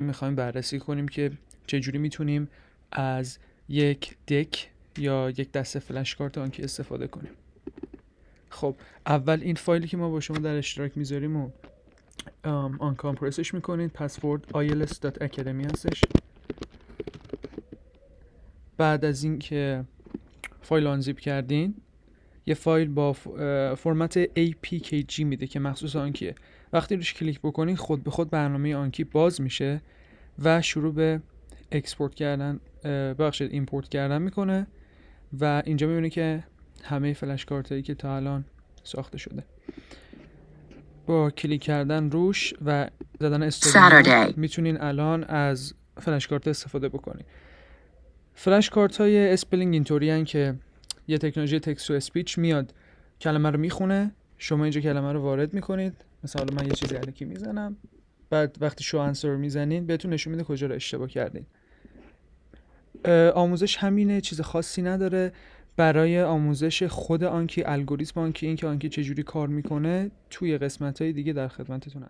می‌خوایم بررسی کنیم که چجوری می‌تونیم از یک دک یا یک دسته فلش کارت آنکی استفاده کنیم. خب اول این فایلی که ما با شما در اشتراک می‌ذاریم و آن کامپرسش می‌کنید پسورد ils.academy هستش. بعد از اینکه فایل آنزیپ کردین یه فایل با فرمت APKG میده که مخصوص آنکیه وقتی روش کلیک بکنید خود به خود برنامه Anki باز میشه و شروع به export کردن بخشید import کردن می‌کنه و اینجا می‌بینه که همه flashcard هایی که تا الان ساخته شده. با کلیک کردن روش و زدن استفاده می‌تونین الان از flashcard استفاده بکنید flashcard های spelling اینطوری که یه تکنولوژی text to speech میاد. کلمه رو می‌خونه شما اینجا کلمه رو وارد می‌کنید. مثلا من یه چیزی الکی می‌زنم. بعد وقتی شو انسر می‌زنین بهتون نشون میده کجا رو اشتباه کردین. آموزش همینه چیز خاصی نداره. برای آموزش خود آنکی الگوریتم آنکی اینکه آنکی چجوری کار می‌کنه توی قسمت های دیگه در خدمتتون هست.